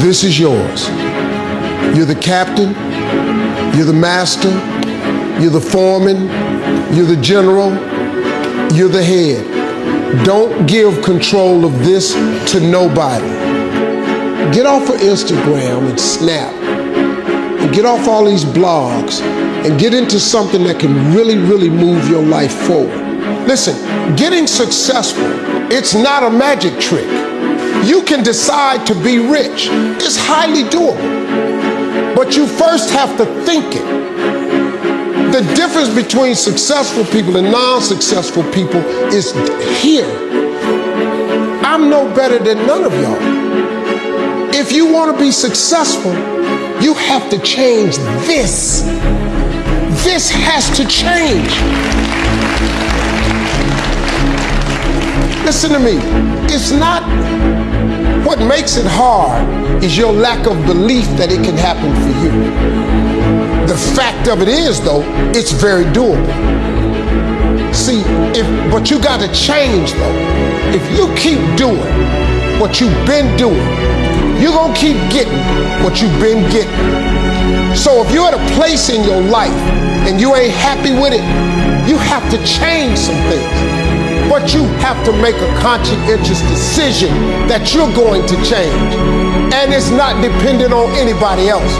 This is yours. You're the captain, you're the master, you're the foreman, you're the general, you're the head. Don't give control of this to nobody. Get off of Instagram and Snap and get off all these blogs and get into something that can really, really move your life forward. Listen, getting successful, it's not a magic trick. You can decide to be rich. It's highly doable. But you first have to think it. The difference between successful people and non-successful people is here. I'm no better than none of y'all. If you want to be successful, you have to change this. This has to change. Listen to me. It's not makes it hard is your lack of belief that it can happen for you. The fact of it is, though, it's very doable. See, if but you got to change though. If you keep doing what you've been doing, you're gonna keep getting what you've been getting. So if you're at a place in your life and you ain't happy with it, you have to change some things. But you have to make a conscientious decision that you're going to change. And it's not dependent on anybody else.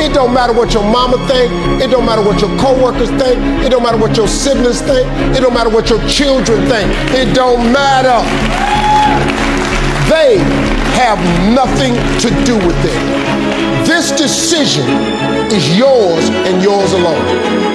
It don't matter what your mama think. It don't matter what your coworkers think. It don't matter what your siblings think. It don't matter what your children think. It don't matter. They have nothing to do with it. This decision is yours and yours alone.